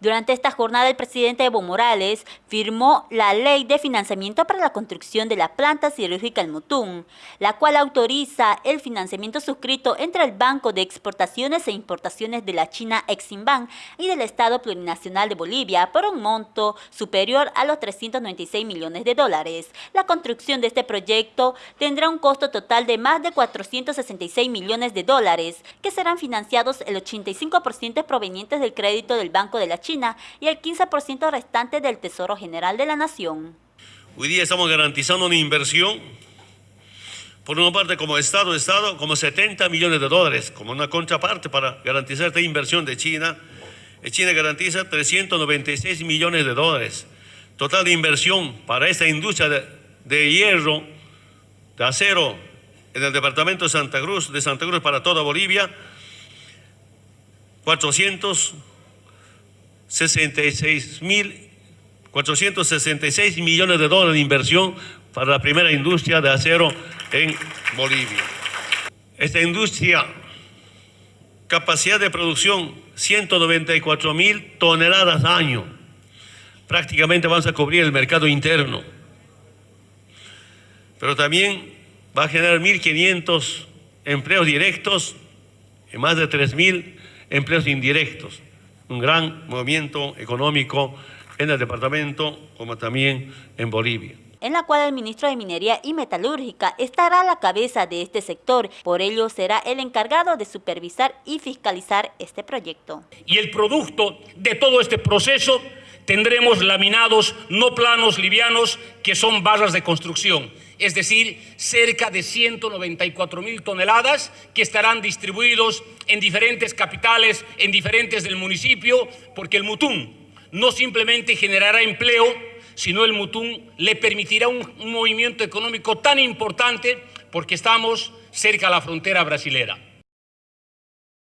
Durante esta jornada, el presidente Evo Morales firmó la Ley de Financiamiento para la Construcción de la Planta Siderúrgica El Mutún, la cual autoriza el financiamiento suscrito entre el Banco de Exportaciones e Importaciones de la China Eximbank y del Estado Plurinacional de Bolivia por un monto superior a los 396 millones de dólares. La construcción de este proyecto tendrá un costo total de más de 466 millones de dólares, que serán financiados el 85% provenientes del crédito del Banco de la China y el 15% restante del Tesoro General de la Nación. Hoy día estamos garantizando una inversión, por una parte como Estado, Estado, como 70 millones de dólares, como una contraparte para garantizar esta inversión de China. China garantiza 396 millones de dólares. Total de inversión para esta industria de, de hierro, de acero, en el departamento de Santa Cruz, de Santa Cruz para toda Bolivia, 400 66 mil 466 millones de dólares de inversión para la primera industria de acero en Bolivia. Esta industria, capacidad de producción 194 mil toneladas al año. Prácticamente vamos a cubrir el mercado interno. Pero también va a generar 1.500 empleos directos y más de 3.000 empleos indirectos un gran movimiento económico en el departamento como también en Bolivia en la cual el ministro de Minería y Metalúrgica estará a la cabeza de este sector. Por ello, será el encargado de supervisar y fiscalizar este proyecto. Y el producto de todo este proceso tendremos laminados no planos livianos que son barras de construcción es decir, cerca de 194 mil toneladas que estarán distribuidos en diferentes capitales, en diferentes del municipio, porque el Mutún no simplemente generará empleo, sino el Mutún le permitirá un, un movimiento económico tan importante porque estamos cerca a la frontera brasilera.